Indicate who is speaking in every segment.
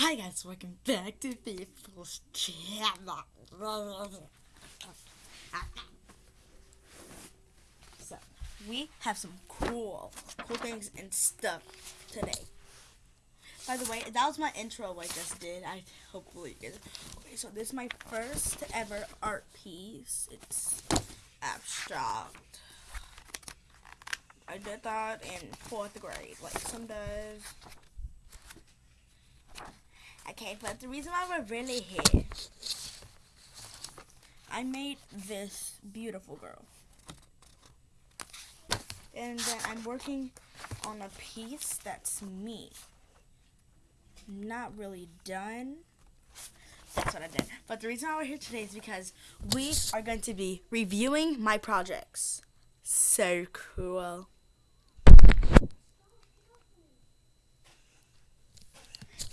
Speaker 1: Hi guys, welcome back to People's Channel. So, we have some cool, cool things and stuff today. By the way, that was my intro I just did. I hopefully you guys. Okay, so this is my first ever art piece. It's abstract. I did that in fourth grade, like some does. Okay, but the reason why we're really here, I made this beautiful girl. And then I'm working on a piece that's me. Not really done. That's what I did. But the reason why we're here today is because we are going to be reviewing my projects. So cool.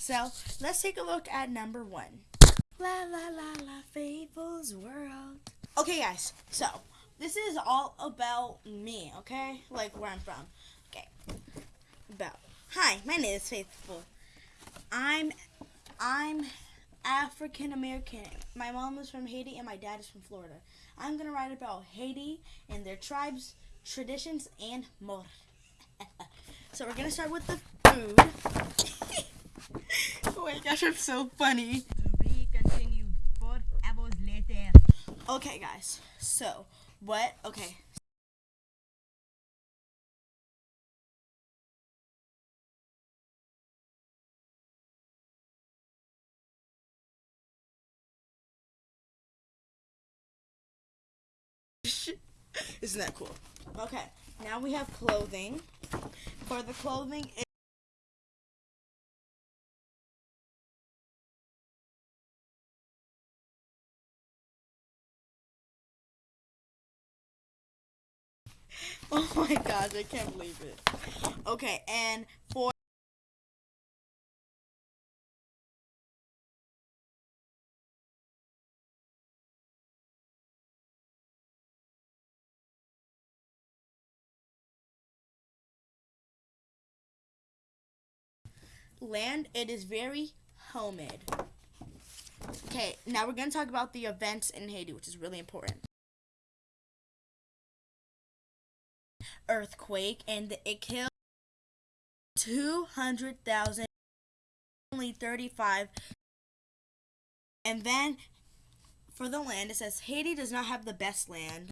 Speaker 1: So let's take a look at number one. La la la la Fables World. Okay, guys. So this is all about me. Okay, like where I'm from. Okay, about. Hi, my name is Faithful. I'm I'm African American. My mom is from Haiti and my dad is from Florida. I'm gonna write about Haiti and their tribes, traditions, and more. so we're gonna start with the food. oh my gosh, I'm so funny.
Speaker 2: We continue four hours later.
Speaker 1: Okay, guys. So, what? Okay. Isn't that cool? Okay, now we have clothing. For the clothing, Oh my gosh, I can't believe it. Okay, and for land, it is very homemade. Okay, now we're going to talk about the events in Haiti, which is really important. Earthquake and it killed 200,000 only 35 and then for the land it says Haiti does not have the best land.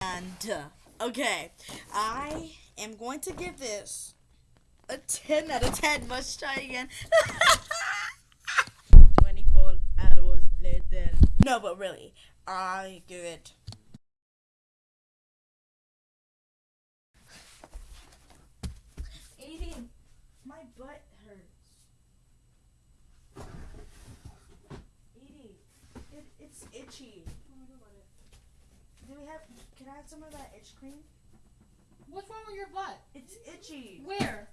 Speaker 1: And uh, okay I am going to give this a 10 out of 10 let's try again.
Speaker 2: 24 hours later.
Speaker 1: no but really I give it butt hurts. Edie, it, it's itchy. Do we have? Can I have some of that itch cream?
Speaker 3: What's wrong with your butt?
Speaker 1: It's itchy.
Speaker 3: Where?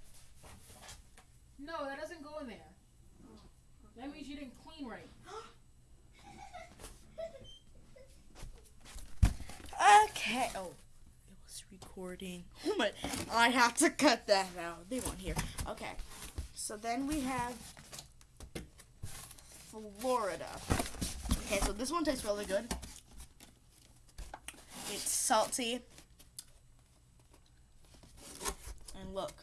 Speaker 3: No, that doesn't go in there. That means you didn't clean right.
Speaker 1: Okay. Oh, recording. Oh but I have to cut that out. They won't hear. Okay. So then we have Florida. Okay, so this one tastes really good. It's salty. And look.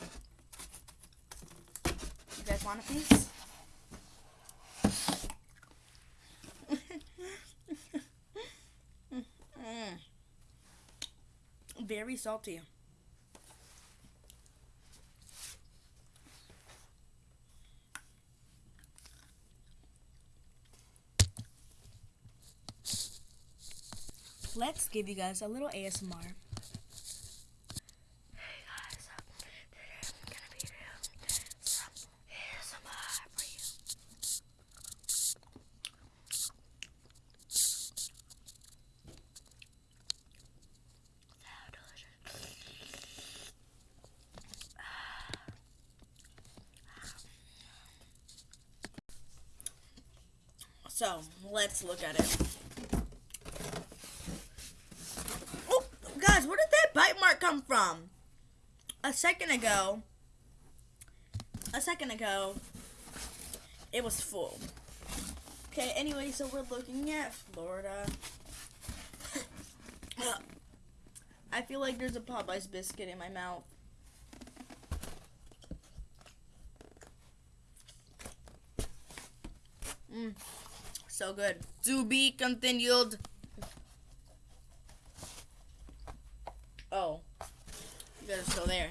Speaker 1: You guys want a piece? Mm. Very salty. Let's give you guys a little ASMR. Hey guys, today I'm gonna be doing some ASMR for you. How delicious. So, let's look at it. Oh, guys, where did that bite mark come from? A second ago, a second ago, it was full. Okay, anyway, so we're looking at Florida. I feel like there's a Popeyes biscuit in my mouth. Mmm, so good. To be continued. Oh, you guys are still there.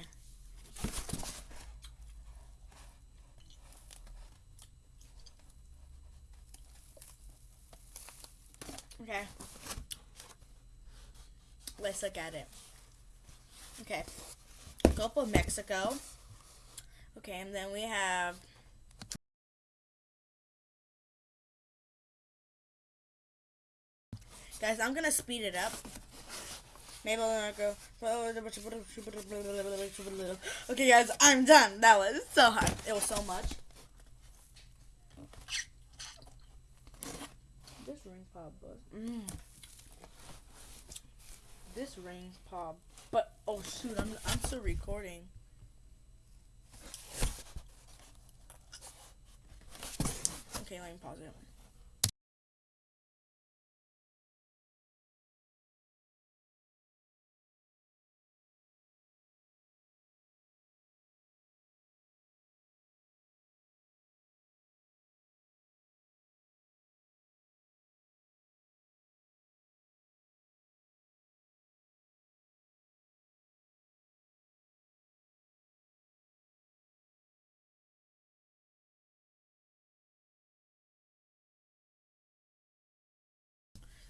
Speaker 1: Okay. Let's look at it. Okay. Gulf of Mexico. Okay, and then we have Guys, I'm gonna speed it up. Maybe gonna go. Okay, guys, I'm done. That was so hard. It was so much. This ring pop buzz. Mm. This rings pop. But oh shoot, I'm I'm still recording. Okay, let me pause it.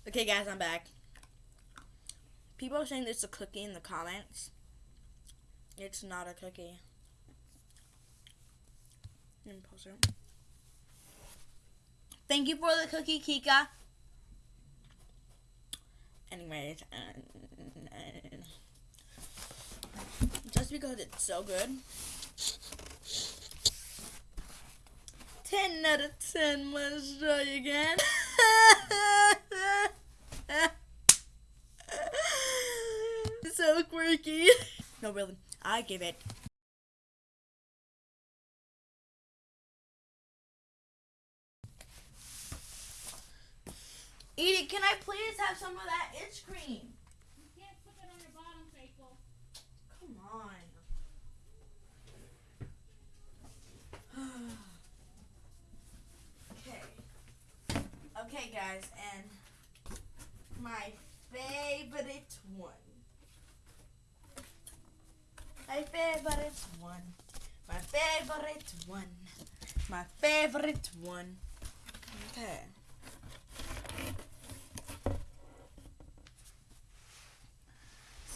Speaker 1: Okay, guys, I'm back. People are saying it's a cookie in the comments. It's not a cookie. Thank you for the cookie, Kika. Anyways, uh, just because it's so good. 10 out of 10 must try again. so quirky. No, really, I give it. Edie, can I please have some of that itch cream?
Speaker 3: You can't put it on your bottom, Faithful.
Speaker 1: Come on. okay. Okay, guys, and my favorite one. My favorite one. My favorite one. My favorite one. Okay.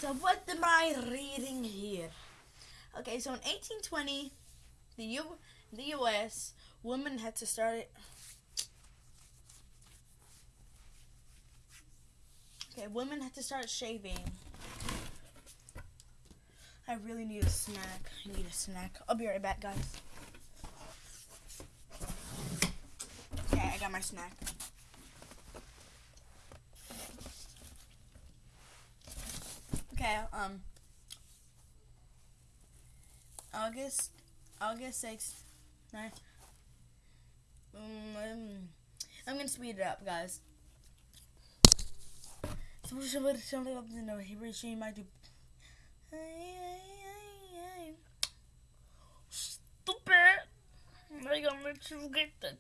Speaker 1: So what am I reading here? Okay, so in 1820, the U the U.S. women had to start it. Okay, women had to start shaving. I really need a snack. I need a snack. I'll be right back, guys. Okay, I got my snack. Okay, um, August, August 6th, nine. Um, I'm gonna speed it up, guys. The Hebrew I gotta make you get that.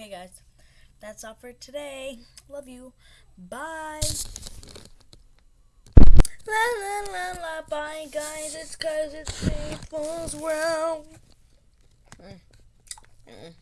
Speaker 1: Alright, guys. That's all for today. Love you. Bye. La la la la. Bye, guys. It's cause it's world. Mm. Mm.